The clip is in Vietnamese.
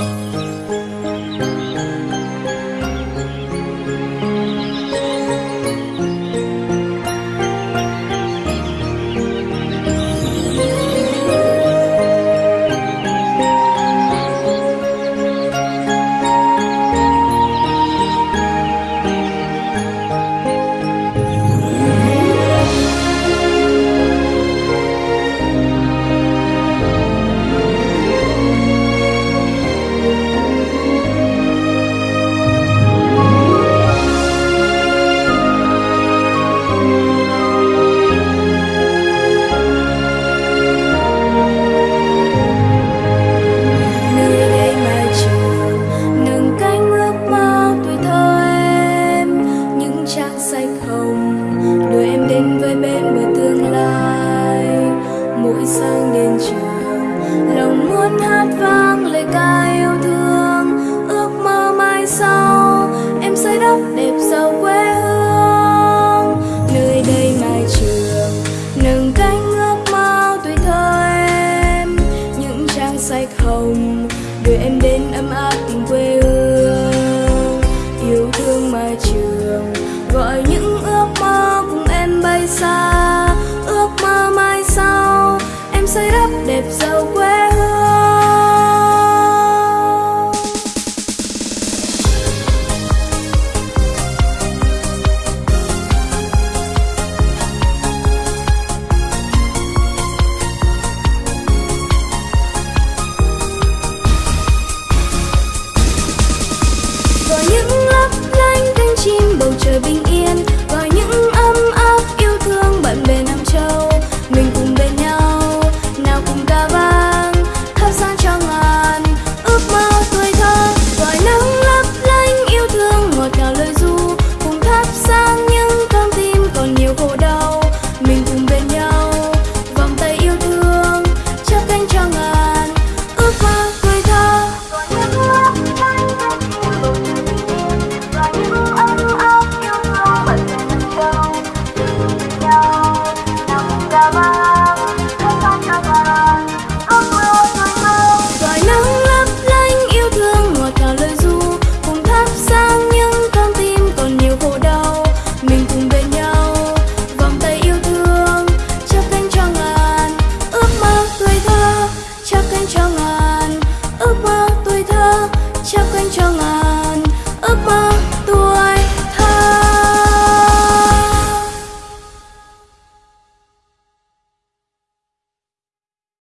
음 không? Đưa em đến với bên bờ tương lai. Mỗi sáng đến trường, lòng muốn hát vang lời ca yêu thương. Ước mơ mai sau, em sẽ đắp đẹp giàu quê hương. Nơi đây mai trường, nâng cánh ước mơ tuổi thơ em. Những trang sách hồng, đưa em đến ấm áp tình quê hương. Yêu thương mai trường, gọi những apa